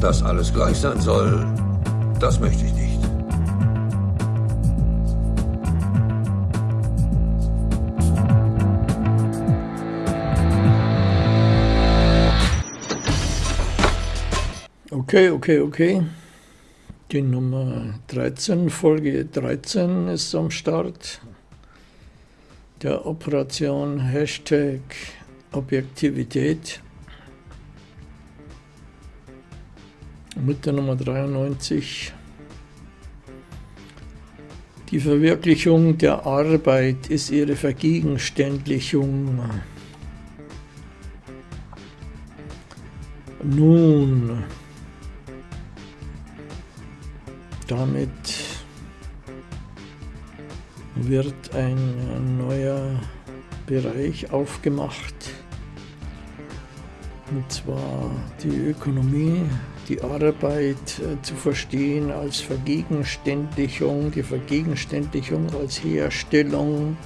Dass alles gleich sein soll, das möchte ich nicht. Okay, okay, okay. Die Nummer 13, Folge 13 ist am Start der Operation Hashtag Objektivität mit der Nummer 93. Die Verwirklichung der Arbeit ist ihre Vergegenständlichung. Nun, damit wird ein neuer Bereich aufgemacht, und zwar die Ökonomie, die Arbeit äh, zu verstehen als Vergegenständlichung, die Vergegenständlichung als Herstellung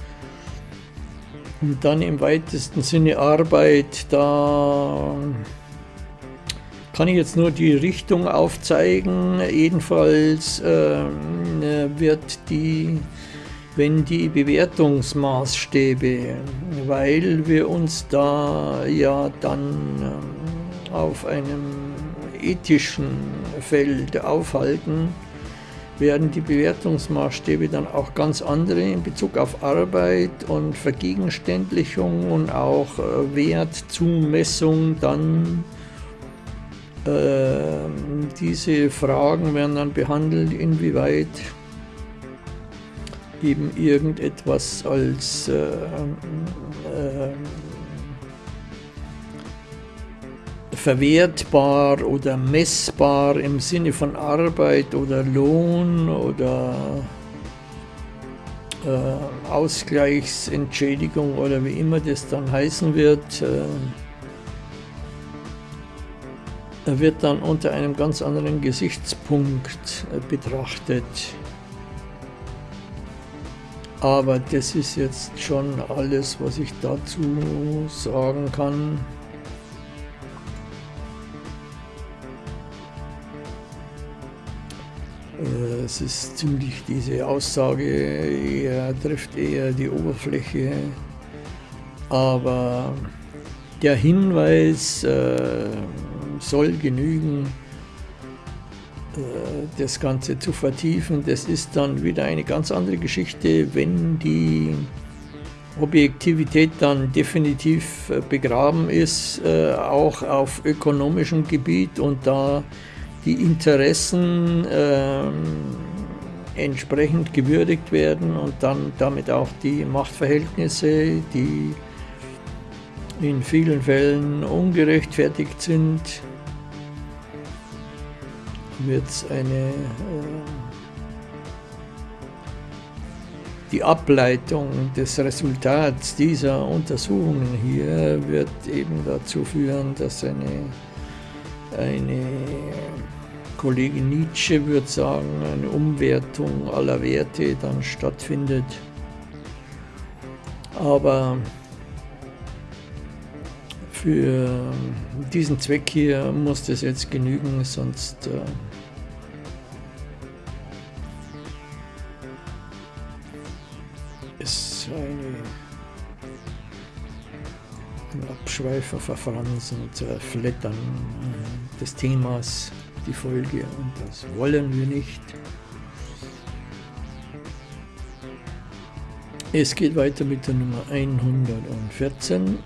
und dann im weitesten Sinne Arbeit, da kann ich jetzt nur die Richtung aufzeigen. Jedenfalls äh, wird die, wenn die Bewertungsmaßstäbe, weil wir uns da ja dann äh, auf einem ethischen Feld aufhalten, werden die Bewertungsmaßstäbe dann auch ganz andere in Bezug auf Arbeit und Vergegenständlichung und auch äh, Wertzumessung dann ähm, diese Fragen werden dann behandelt, inwieweit eben irgendetwas als äh, äh, verwertbar oder messbar im Sinne von Arbeit oder Lohn oder äh, Ausgleichsentschädigung oder wie immer das dann heißen wird, äh, wird dann unter einem ganz anderen Gesichtspunkt äh, betrachtet. Aber das ist jetzt schon alles, was ich dazu sagen kann. Es ist ziemlich, diese Aussage eher, trifft eher die Oberfläche, aber der Hinweis, äh, soll genügen, äh, das Ganze zu vertiefen. Das ist dann wieder eine ganz andere Geschichte, wenn die Objektivität dann definitiv äh, begraben ist, äh, auch auf ökonomischem Gebiet und da die Interessen ähm, entsprechend gewürdigt werden und dann damit auch die Machtverhältnisse, die in vielen Fällen ungerechtfertigt sind, wird es eine äh, die Ableitung des Resultats dieser Untersuchungen hier wird eben dazu führen, dass eine, eine Kollegin Nietzsche würde sagen, eine Umwertung aller Werte dann stattfindet. Aber für diesen Zweck hier muss das jetzt genügen, sonst äh, ist eine, ein Abschweifen, Verfransen, Zerflettern äh, des Themas die Folge und das wollen wir nicht. Es geht weiter mit der Nummer 114.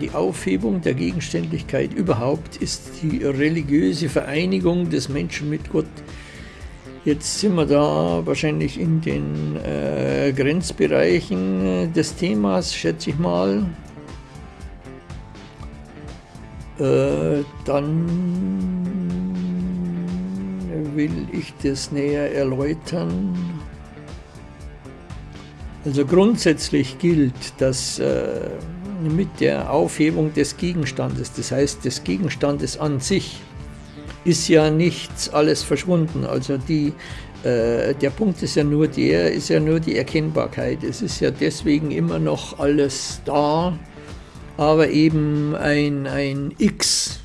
Die Aufhebung der Gegenständlichkeit überhaupt ist die religiöse Vereinigung des Menschen mit Gott. Jetzt sind wir da wahrscheinlich in den äh, Grenzbereichen des Themas, schätze ich mal. Äh, dann will ich das näher erläutern. Also grundsätzlich gilt, dass äh, mit der Aufhebung des Gegenstandes, das heißt des Gegenstandes an sich, ist ja nichts alles verschwunden. Also die, äh, der Punkt ist ja nur der, ist ja nur die Erkennbarkeit. Es ist ja deswegen immer noch alles da, aber eben ein, ein X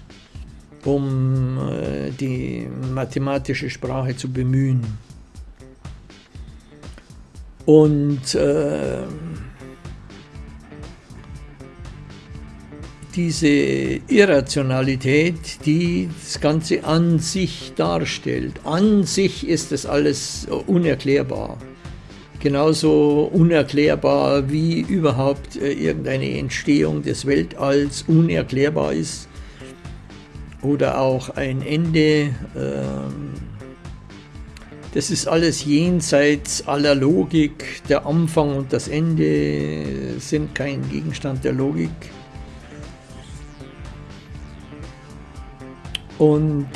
um äh, die mathematische Sprache zu bemühen. Und äh, diese Irrationalität, die das Ganze an sich darstellt. An sich ist das alles unerklärbar. Genauso unerklärbar wie überhaupt äh, irgendeine Entstehung des Weltalls unerklärbar ist. Oder auch ein Ende. Ähm, das ist alles jenseits aller Logik. Der Anfang und das Ende sind kein Gegenstand der Logik. Und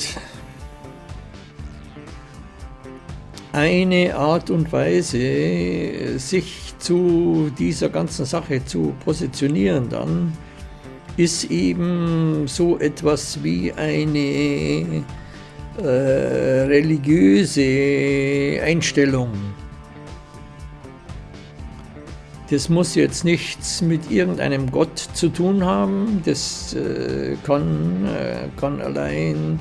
eine Art und Weise, sich zu dieser ganzen Sache zu positionieren dann, ist eben so etwas wie eine äh, religiöse Einstellung. Das muss jetzt nichts mit irgendeinem Gott zu tun haben, das äh, kann, äh, kann allein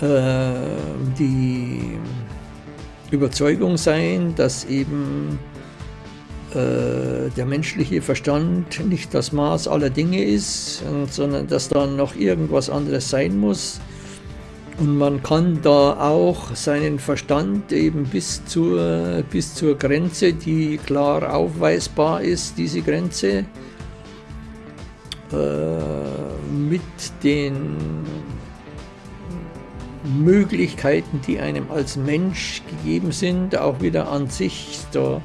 äh, die Überzeugung sein, dass eben äh, der menschliche Verstand nicht das Maß aller Dinge ist, sondern dass dann noch irgendwas anderes sein muss und man kann da auch seinen Verstand eben bis zur, bis zur Grenze, die klar aufweisbar ist, diese Grenze, äh, mit den Möglichkeiten, die einem als Mensch gegeben sind, auch wieder an sich. Da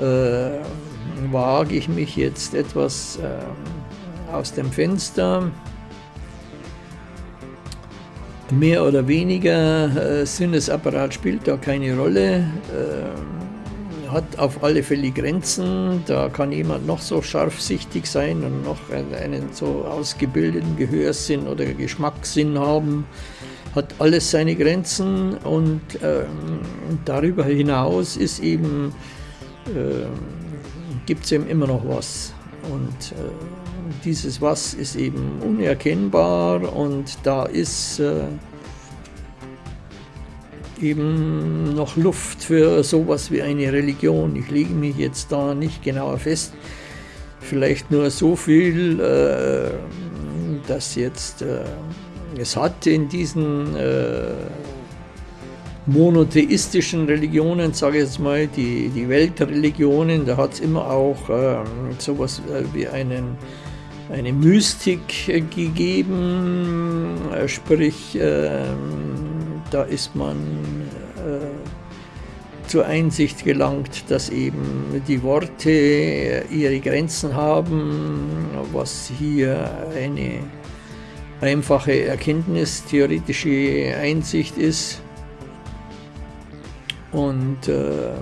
äh, wage ich mich jetzt etwas äh, aus dem Fenster. Mehr oder weniger äh, Sinnesapparat spielt da keine Rolle, äh, hat auf alle Fälle Grenzen. Da kann jemand noch so scharfsichtig sein und noch einen so ausgebildeten Gehörsinn oder Geschmackssinn haben. Hat alles seine Grenzen und äh, darüber hinaus ist eben, äh, gibt es eben immer noch was. Und äh, dieses Was ist eben unerkennbar und da ist äh, eben noch Luft für sowas wie eine Religion. Ich lege mich jetzt da nicht genauer fest. Vielleicht nur so viel, äh, dass jetzt äh, es hat in diesen äh, monotheistischen Religionen, sage ich jetzt mal, die, die Weltreligionen, da hat es immer auch äh, sowas äh, wie einen eine Mystik gegeben, äh, sprich, ähm, da ist man äh, zur Einsicht gelangt, dass eben die Worte ihre Grenzen haben, was hier eine einfache Erkenntnis, theoretische Einsicht ist. Und äh,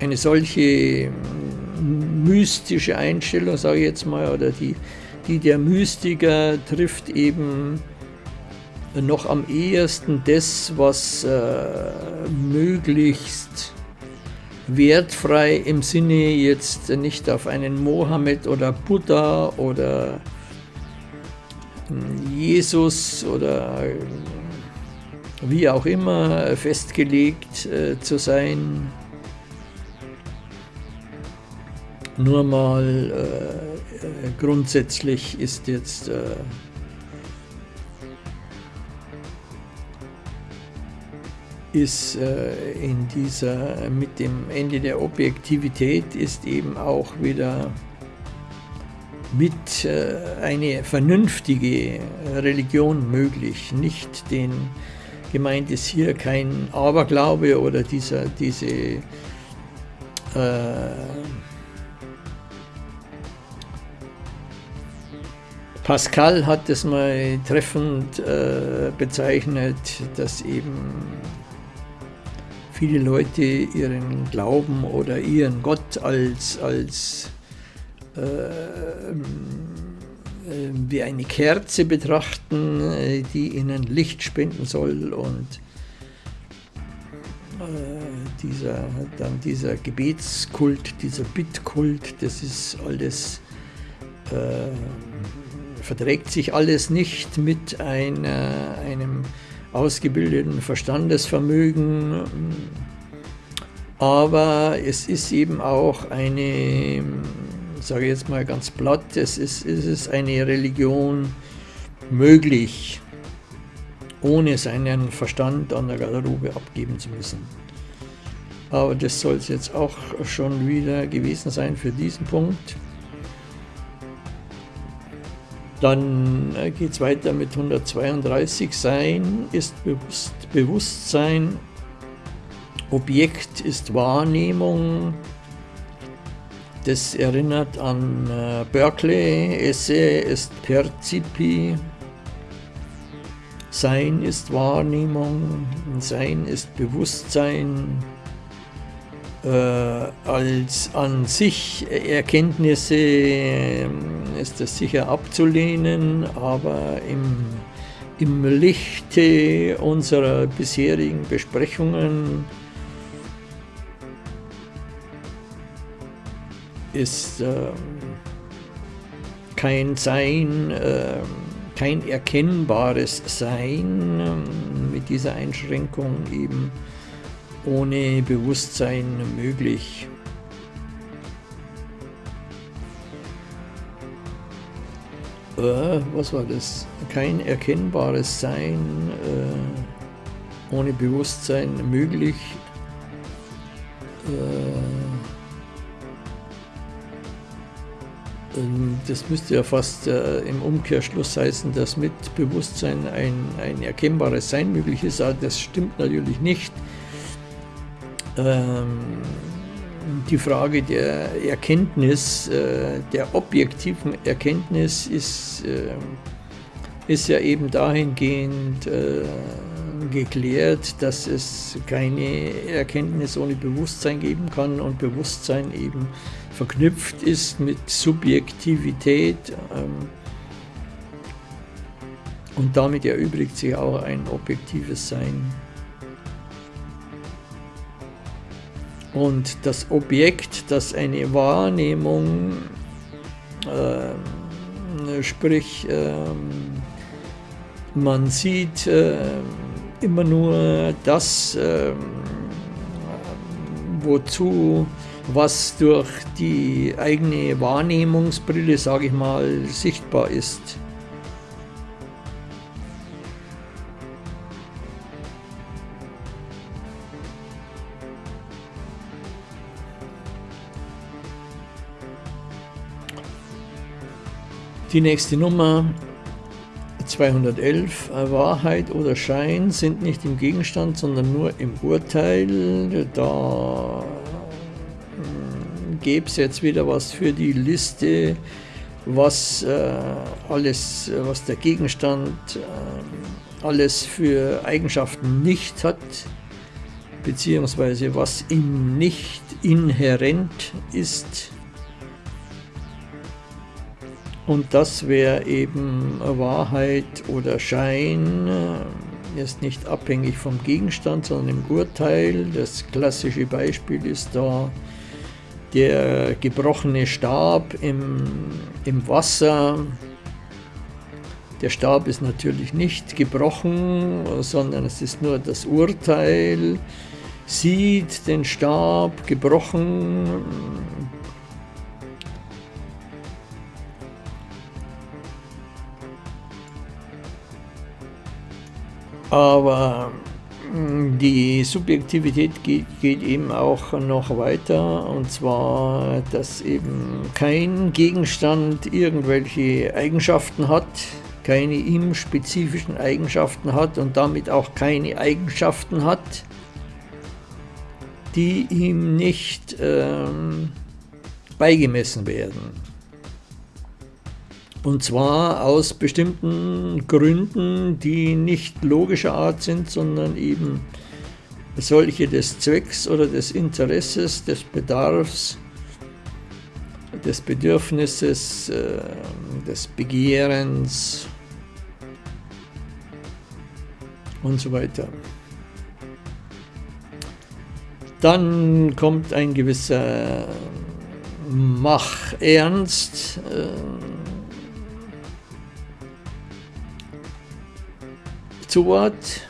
eine solche mystische Einstellung, sage ich jetzt mal, oder die, die der Mystiker trifft eben noch am ehesten das, was äh, möglichst wertfrei im Sinne jetzt nicht auf einen Mohammed oder Buddha oder hm, Jesus oder wie auch immer festgelegt äh, zu sein, Nur mal äh, äh, grundsätzlich ist jetzt äh, ist äh, in dieser, mit dem Ende der Objektivität ist eben auch wieder mit äh, eine vernünftige Religion möglich. Nicht den, gemeint ist hier kein Aberglaube oder dieser, diese äh, Pascal hat es mal treffend äh, bezeichnet, dass eben viele Leute ihren Glauben oder ihren Gott als, als äh, wie eine Kerze betrachten, äh, die ihnen Licht spenden soll. Und äh, dieser, dann dieser Gebetskult, dieser Bittkult, das ist alles äh, verträgt sich alles nicht mit einer, einem ausgebildeten Verstandesvermögen, aber es ist eben auch eine, sage jetzt mal ganz platt, es ist, es ist eine Religion möglich, ohne seinen Verstand an der Garderobe abgeben zu müssen. Aber das soll es jetzt auch schon wieder gewesen sein für diesen Punkt. Dann äh, geht es weiter mit 132. Sein ist Bewusst Bewusstsein, Objekt ist Wahrnehmung. Das erinnert an äh, Berkeley, Esse ist Percipi. Sein ist Wahrnehmung, Sein ist Bewusstsein, äh, als an sich Erkenntnisse äh, ist das sicher abzulehnen, aber im, im Lichte unserer bisherigen Besprechungen ist äh, kein Sein, äh, kein erkennbares Sein äh, mit dieser Einschränkung eben ohne Bewusstsein möglich. Äh, was war das? Kein erkennbares Sein äh, ohne Bewusstsein möglich. Äh, das müsste ja fast äh, im Umkehrschluss heißen, dass mit Bewusstsein ein, ein erkennbares Sein möglich ist, aber das stimmt natürlich nicht. Ähm, die Frage der Erkenntnis, äh, der objektiven Erkenntnis ist, äh, ist ja eben dahingehend äh, geklärt, dass es keine Erkenntnis ohne Bewusstsein geben kann und Bewusstsein eben verknüpft ist mit Subjektivität ähm, und damit erübrigt sich auch ein objektives Sein. Und das Objekt, das eine Wahrnehmung, äh, sprich, äh, man sieht äh, immer nur das, ähm, wozu, was durch die eigene Wahrnehmungsbrille, sage ich mal, sichtbar ist. Die nächste Nummer 211. Wahrheit oder Schein sind nicht im Gegenstand, sondern nur im Urteil. Da gäbe es jetzt wieder was für die Liste, was äh, alles, was der Gegenstand äh, alles für Eigenschaften nicht hat, beziehungsweise was ihm nicht inhärent ist. Und das wäre eben Wahrheit oder Schein, äh, ist nicht abhängig vom Gegenstand, sondern im Urteil. Das klassische Beispiel ist da der gebrochene Stab im, im Wasser. Der Stab ist natürlich nicht gebrochen, sondern es ist nur das Urteil, sieht den Stab gebrochen, Aber die Subjektivität geht, geht, eben auch noch weiter und zwar, dass eben kein Gegenstand irgendwelche Eigenschaften hat, keine ihm spezifischen Eigenschaften hat und damit auch keine Eigenschaften hat, die ihm nicht ähm, beigemessen werden. Und zwar aus bestimmten Gründen, die nicht logischer Art sind, sondern eben solche des Zwecks oder des Interesses, des Bedarfs, des Bedürfnisses, äh, des Begehrens und so weiter. Dann kommt ein gewisser Mach-Ernst, äh, zu.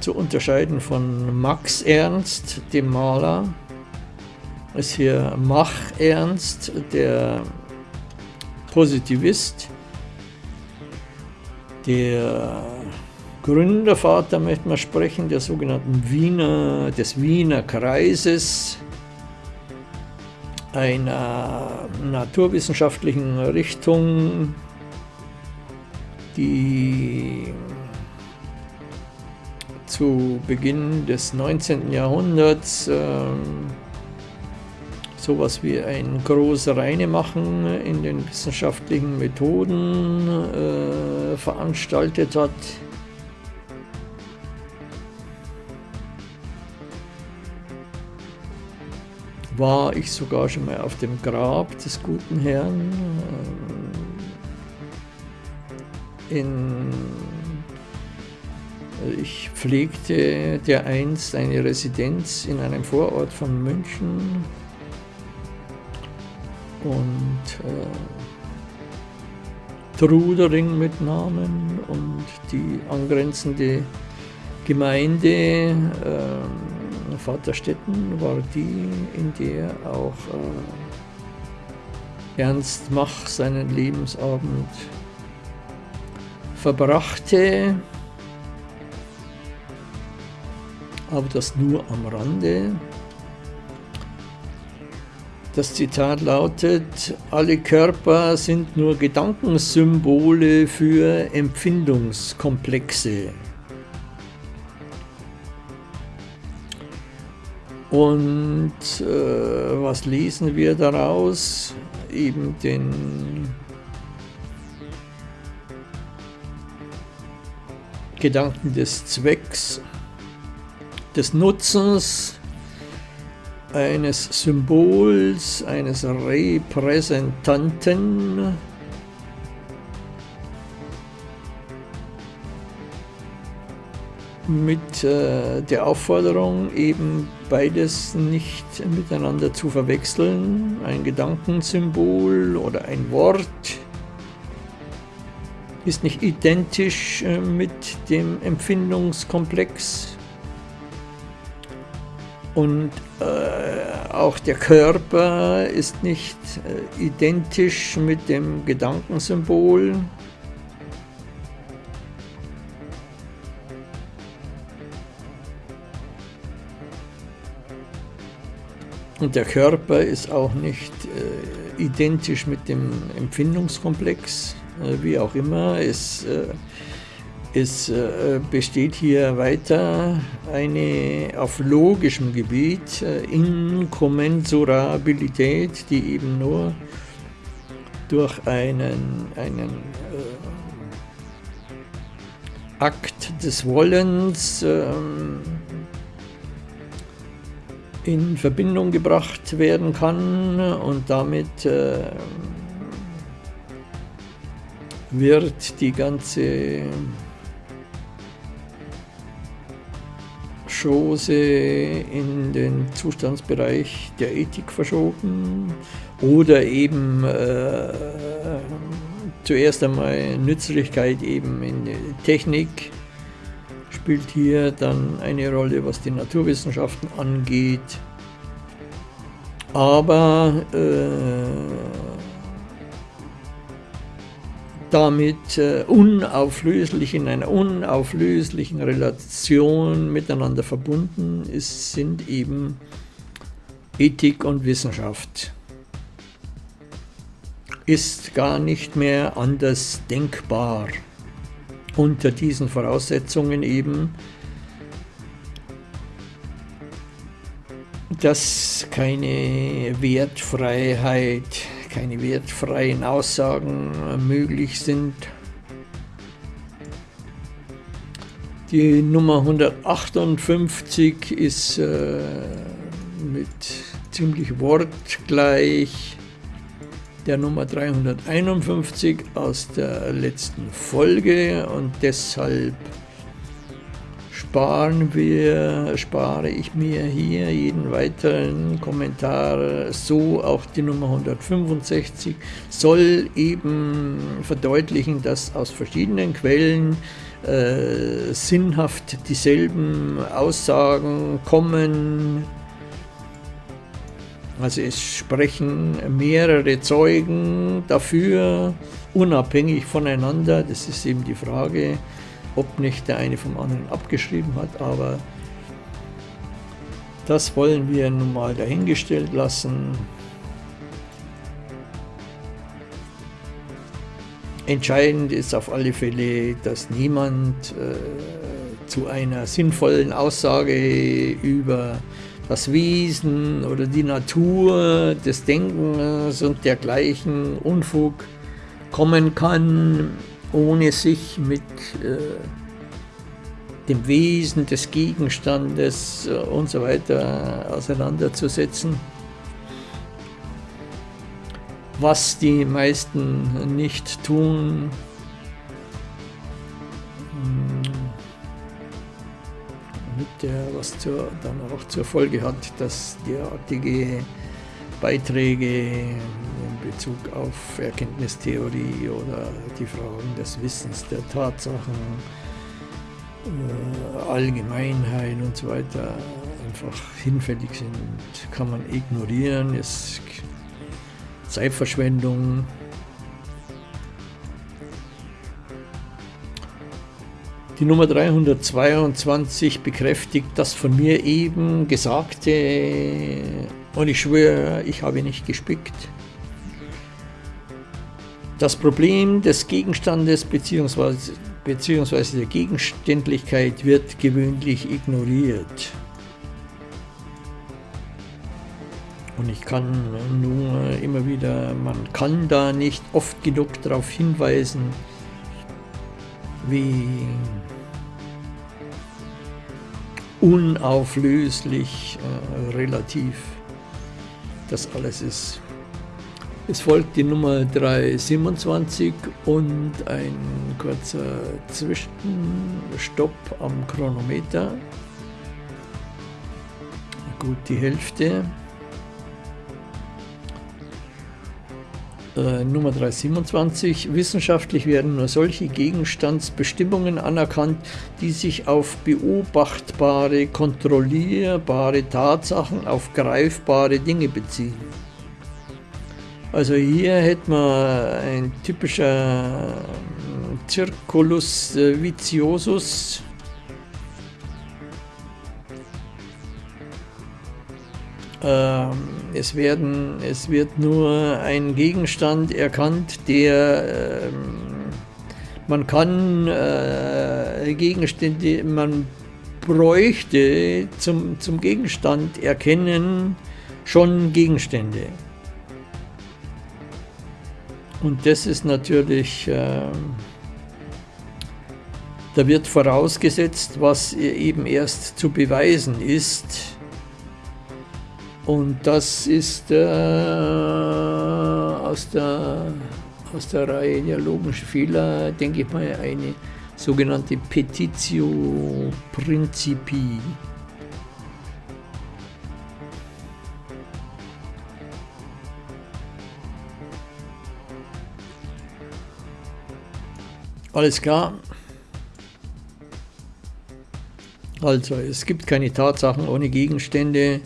Zu unterscheiden von Max Ernst, dem Maler, ist hier Mach Ernst, der Positivist, der Gründervater möchte man sprechen, der sogenannten Wiener, des Wiener Kreises, einer naturwissenschaftlichen Richtung, die zu Beginn des 19. Jahrhunderts äh, sowas wie ein großes Reine machen in den wissenschaftlichen Methoden äh, veranstaltet hat. War ich sogar schon mal auf dem Grab des guten Herrn äh, in ich pflegte dereinst eine Residenz in einem Vorort von München. Und äh, Trudering mit Namen und die angrenzende Gemeinde äh, Vaterstetten war die, in der auch äh, Ernst Mach seinen Lebensabend verbrachte, aber das nur am Rande. Das Zitat lautet, alle Körper sind nur Gedankensymbole für Empfindungskomplexe. Und äh, was lesen wir daraus? Eben den Gedanken des Zwecks, des Nutzens, eines Symbols, eines Repräsentanten, mit äh, der Aufforderung, eben beides nicht miteinander zu verwechseln. Ein Gedankensymbol oder ein Wort ist nicht identisch äh, mit dem Empfindungskomplex. Und äh, auch der Körper ist nicht äh, identisch mit dem Gedankensymbol. Und der Körper ist auch nicht äh, identisch mit dem Empfindungskomplex, wie auch immer. Es, äh, es äh, besteht hier weiter eine auf logischem Gebiet äh, Inkommensurabilität, die eben nur durch einen, einen äh, Akt des Wollens ähm, in Verbindung gebracht werden kann und damit äh, wird die ganze Chose in den Zustandsbereich der Ethik verschoben oder eben äh, zuerst einmal Nützlichkeit eben in Technik spielt hier dann eine Rolle, was die Naturwissenschaften angeht. Aber äh, damit äh, unauflöslich in einer unauflöslichen Relation miteinander verbunden ist, sind eben Ethik und Wissenschaft. Ist gar nicht mehr anders denkbar unter diesen Voraussetzungen eben, dass keine Wertfreiheit, keine wertfreien Aussagen möglich sind. Die Nummer 158 ist äh, mit ziemlich wortgleich der Nummer 351 aus der letzten Folge und deshalb sparen wir, spare ich mir hier jeden weiteren Kommentar, so auch die Nummer 165, soll eben verdeutlichen, dass aus verschiedenen Quellen äh, sinnhaft dieselben Aussagen kommen. Also es sprechen mehrere Zeugen dafür, unabhängig voneinander. Das ist eben die Frage, ob nicht der eine vom anderen abgeschrieben hat, aber das wollen wir nun mal dahingestellt lassen. Entscheidend ist auf alle Fälle, dass niemand äh, zu einer sinnvollen Aussage über das Wesen oder die Natur des Denkens und dergleichen Unfug kommen kann, ohne sich mit äh, dem Wesen des Gegenstandes äh, und so weiter auseinanderzusetzen. Was die meisten nicht tun, hm, mit der, was zur, dann auch zur Folge hat, dass derartige Beiträge Bezug auf Erkenntnistheorie oder die Fragen des Wissens, der Tatsachen, äh, Allgemeinheit und so weiter einfach hinfällig sind, kann man ignorieren, ist Zeitverschwendung. Die Nummer 322 bekräftigt das von mir eben Gesagte und ich schwöre, ich habe nicht gespickt. Das Problem des Gegenstandes bzw. beziehungsweise der Gegenständlichkeit wird gewöhnlich ignoriert. Und ich kann nur immer wieder, man kann da nicht oft genug darauf hinweisen, wie unauflöslich äh, relativ das alles ist. Es folgt die Nummer 327 und ein kurzer Zwischenstopp am Chronometer. Gut die Hälfte. Äh, Nummer 327. Wissenschaftlich werden nur solche Gegenstandsbestimmungen anerkannt, die sich auf beobachtbare, kontrollierbare Tatsachen, auf greifbare Dinge beziehen. Also hier hätten wir ein typischer Circulus äh, viciosus. Ähm, es, werden, es wird nur ein Gegenstand erkannt, der ähm, man kann äh, Gegenstände, man bräuchte zum, zum Gegenstand erkennen schon Gegenstände. Und das ist natürlich, äh, da wird vorausgesetzt, was eben erst zu beweisen ist. Und das ist äh, aus, der, aus der Reihe der logischen Fehler, denke ich mal, eine sogenannte Petitio Principi. Alles klar. Also, es gibt keine Tatsachen ohne Gegenstände.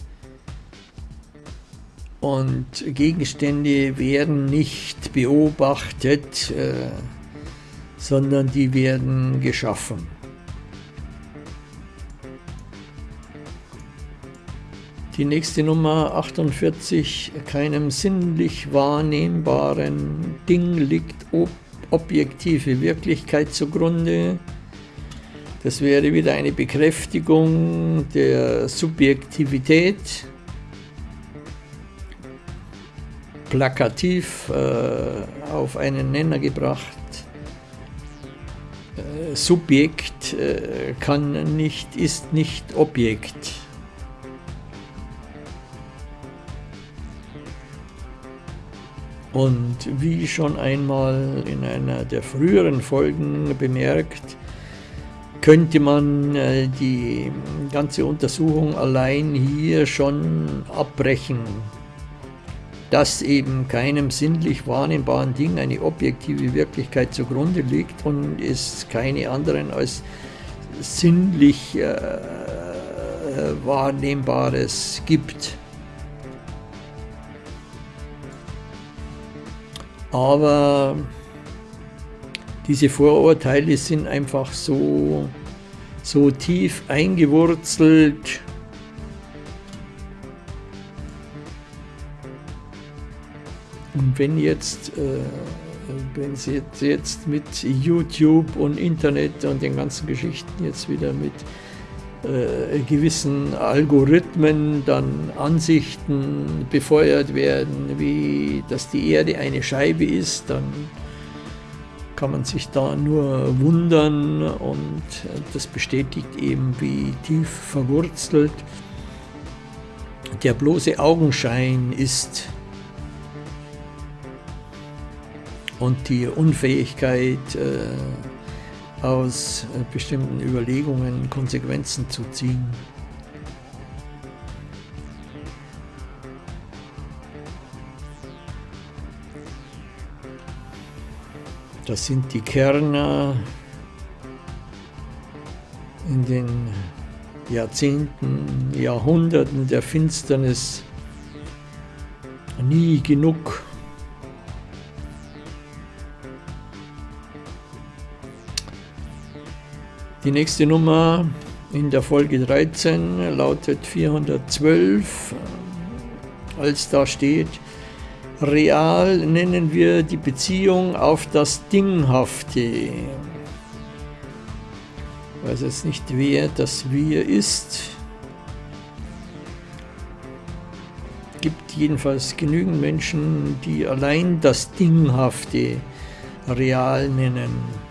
Und Gegenstände werden nicht beobachtet, äh, sondern die werden geschaffen. Die nächste Nummer 48, keinem sinnlich wahrnehmbaren Ding liegt ob objektive Wirklichkeit zugrunde. Das wäre wieder eine Bekräftigung der Subjektivität, plakativ äh, auf einen Nenner gebracht. Äh, Subjekt äh, kann nicht, ist nicht Objekt. Und wie schon einmal in einer der früheren Folgen bemerkt, könnte man äh, die ganze Untersuchung allein hier schon abbrechen, dass eben keinem sinnlich wahrnehmbaren Ding eine objektive Wirklichkeit zugrunde liegt und es keine anderen als sinnlich äh, Wahrnehmbares gibt. Aber diese Vorurteile sind einfach so, so tief eingewurzelt, Und wenn jetzt, äh, wenn Sie jetzt, jetzt mit YouTube und Internet und den ganzen Geschichten jetzt wieder mit äh, gewissen Algorithmen dann Ansichten befeuert werden, wie dass die Erde eine Scheibe ist, dann kann man sich da nur wundern und das bestätigt eben, wie tief verwurzelt der bloße Augenschein ist. Und die Unfähigkeit äh, aus äh, bestimmten Überlegungen Konsequenzen zu ziehen. Das sind die Kerner in den Jahrzehnten, Jahrhunderten der Finsternis nie genug Die nächste Nummer in der Folge 13 lautet 412, als da steht, real nennen wir die Beziehung auf das Dinghafte. Ich weiß jetzt nicht, wer das Wir ist. gibt jedenfalls genügend Menschen, die allein das Dinghafte real nennen.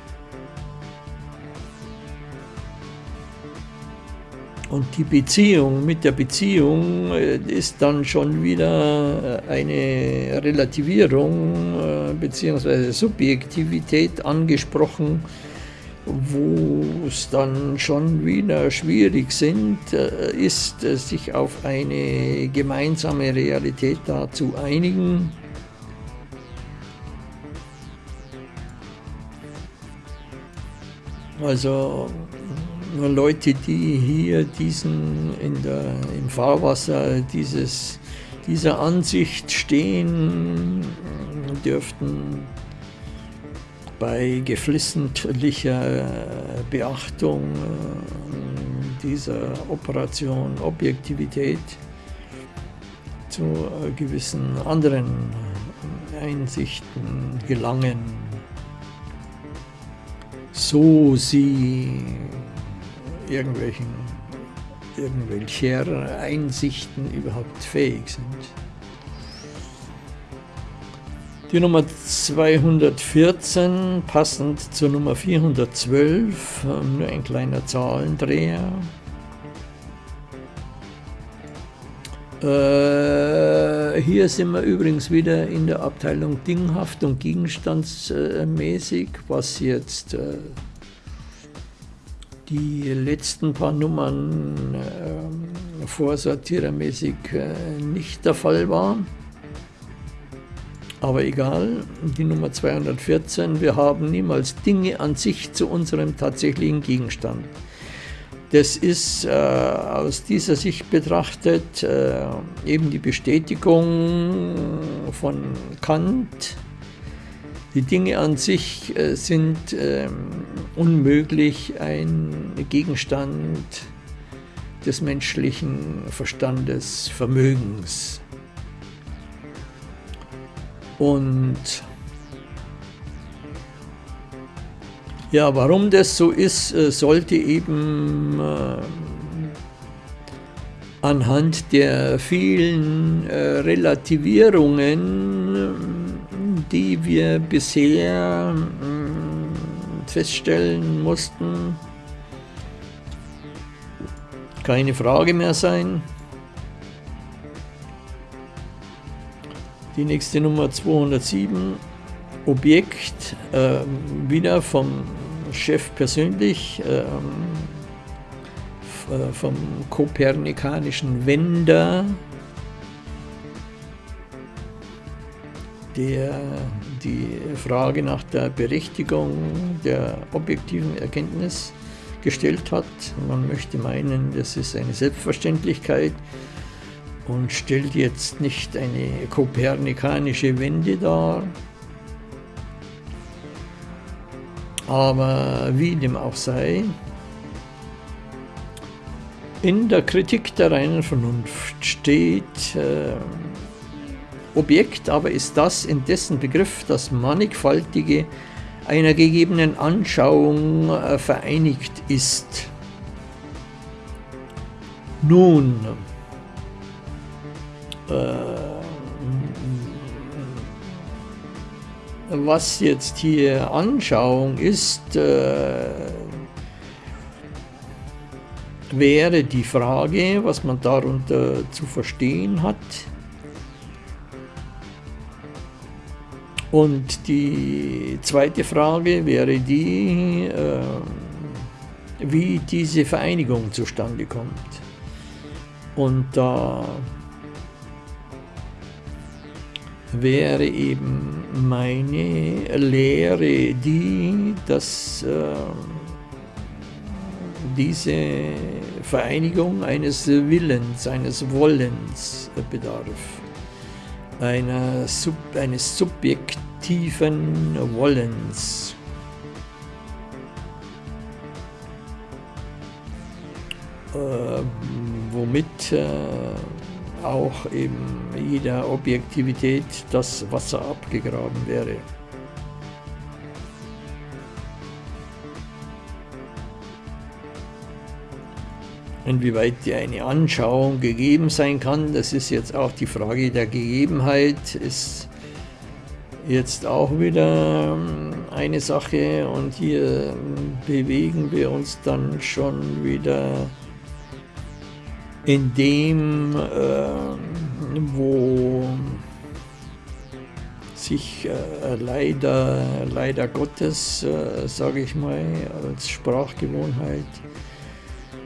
Und die Beziehung, mit der Beziehung äh, ist dann schon wieder äh, eine Relativierung äh, bzw. Subjektivität angesprochen, wo es dann schon wieder schwierig sind, ist, sich auf eine gemeinsame Realität da zu einigen. Also Leute, die hier diesen in der, im Fahrwasser dieses, dieser Ansicht stehen, dürften bei geflissentlicher Beachtung äh, dieser Operation Objektivität zu gewissen anderen Einsichten gelangen, so sie irgendwelchen, irgendwelcher Einsichten überhaupt fähig sind. Die Nummer 214, passend zur Nummer 412, nur ein kleiner Zahlendreher. Äh, hier sind wir übrigens wieder in der Abteilung Dinghaft und Gegenstandsmäßig, was jetzt äh, die letzten paar Nummern äh, vorsortierermäßig äh, nicht der Fall war. Aber egal, die Nummer 214, wir haben niemals Dinge an sich zu unserem tatsächlichen Gegenstand. Das ist äh, aus dieser Sicht betrachtet äh, eben die Bestätigung von Kant, die Dinge an sich äh, sind ähm, unmöglich ein Gegenstand des menschlichen Verstandes, Vermögens. Und ja, warum das so ist, äh, sollte eben äh, anhand der vielen Relativierungen die wir bisher hm, feststellen mussten, keine Frage mehr sein. Die nächste Nummer 207, Objekt, äh, wieder vom Chef persönlich, ähm, äh, vom kopernikanischen Wender, der die Frage nach der Berechtigung der objektiven Erkenntnis gestellt hat. Man möchte meinen, das ist eine Selbstverständlichkeit und stellt jetzt nicht eine kopernikanische Wende dar. Aber wie dem auch sei, in der Kritik der reinen Vernunft steht äh, Objekt, aber ist das in dessen Begriff das Mannigfaltige einer gegebenen Anschauung äh, vereinigt ist. Nun, äh, was jetzt hier Anschauung ist, äh, wäre die Frage, was man darunter zu verstehen hat. Und die zweite Frage wäre die, äh, wie diese Vereinigung zustande kommt. Und da wäre eben meine Lehre die, dass äh, diese Vereinigung eines Willens, eines Wollens bedarf, einer Sub, eines subjektiven Wollens. Äh, womit äh, auch eben jeder Objektivität das Wasser abgegraben wäre. Inwieweit die eine Anschauung gegeben sein kann, das ist jetzt auch die Frage der Gegebenheit, ist jetzt auch wieder ähm, eine Sache. Und hier ähm, bewegen wir uns dann schon wieder in dem, äh, wo sich äh, leider, leider Gottes, äh, sage ich mal, als Sprachgewohnheit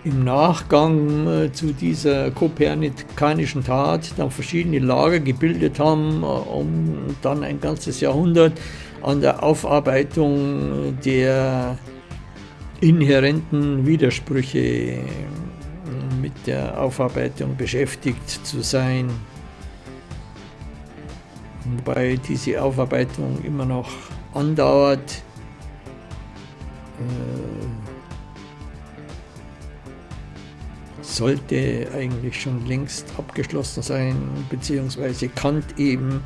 im Nachgang äh, zu dieser kopernikanischen Tat dann verschiedene Lager gebildet haben, äh, um dann ein ganzes Jahrhundert an der Aufarbeitung der inhärenten Widersprüche äh, mit der Aufarbeitung beschäftigt zu sein. Wobei diese Aufarbeitung immer noch andauert. Sollte eigentlich schon längst abgeschlossen sein, beziehungsweise Kant eben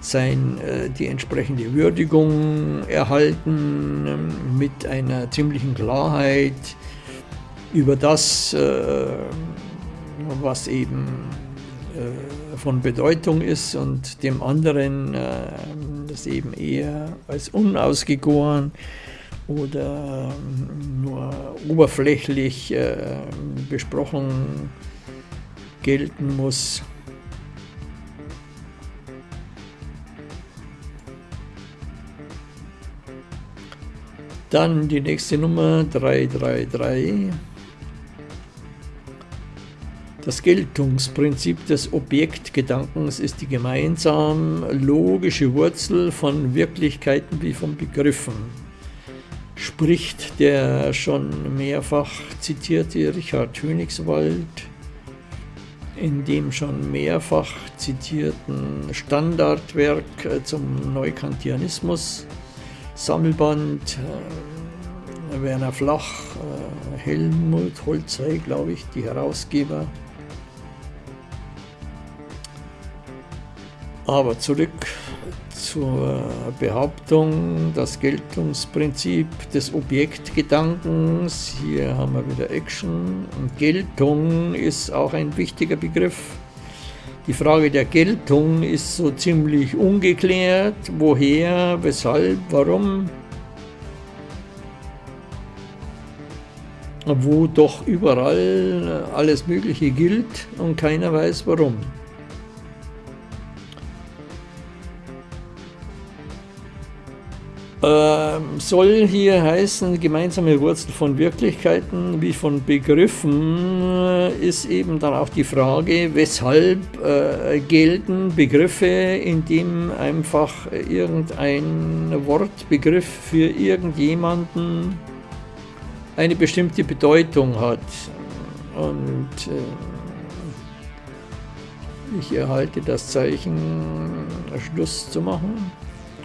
sein, äh, die entsprechende Würdigung erhalten ähm, mit einer ziemlichen Klarheit über das, äh, was eben äh, von Bedeutung ist und dem anderen das eben eher als unausgegoren oder ähm, nur oberflächlich äh, besprochen gelten muss. Dann die nächste Nummer 333. Das Geltungsprinzip des Objektgedankens ist die gemeinsam logische Wurzel von Wirklichkeiten wie von Begriffen spricht der schon mehrfach zitierte Richard Königswald in dem schon mehrfach zitierten Standardwerk äh, zum Neukantianismus, Sammelband äh, Werner Flach, äh, Helmut Holzei, glaube ich, die Herausgeber. Aber zurück zur Behauptung, das Geltungsprinzip des Objektgedankens. Hier haben wir wieder Action. Und Geltung ist auch ein wichtiger Begriff. Die Frage der Geltung ist so ziemlich ungeklärt. Woher, weshalb, warum? Wo doch überall alles Mögliche gilt und keiner weiß warum. Ähm, soll hier heißen, gemeinsame Wurzel von Wirklichkeiten wie von Begriffen, äh, ist eben dann auch die Frage, weshalb äh, gelten Begriffe, in dem einfach irgendein Wortbegriff für irgendjemanden eine bestimmte Bedeutung hat. Und äh, ich erhalte das Zeichen, Schluss zu machen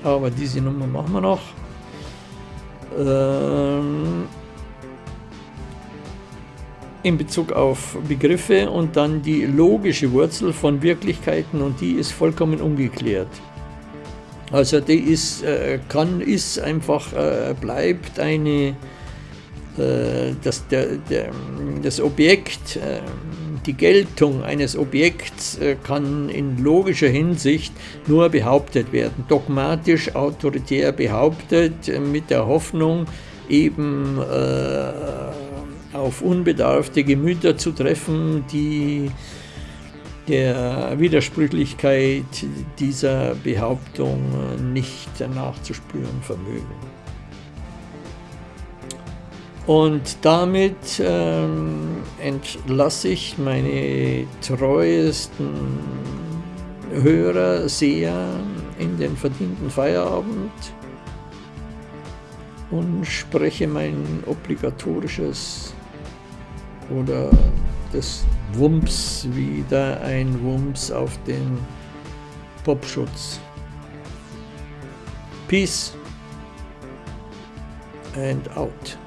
aber diese Nummer machen wir noch. Ähm, in Bezug auf Begriffe und dann die logische Wurzel von Wirklichkeiten und die ist vollkommen ungeklärt. Also die ist, äh, kann, ist einfach, äh, bleibt eine, äh, das, der, der, das Objekt, äh, die Geltung eines Objekts äh, kann in logischer Hinsicht nur behauptet werden, dogmatisch, autoritär behauptet, äh, mit der Hoffnung, eben äh, auf unbedarfte Gemüter zu treffen, die der Widersprüchlichkeit dieser Behauptung nicht nachzuspüren vermögen. Und damit ähm, entlasse ich meine treuesten Hörer, Seher in den verdienten Feierabend und spreche mein obligatorisches oder des Wumms wieder ein Wumms auf den Popschutz. Peace and out.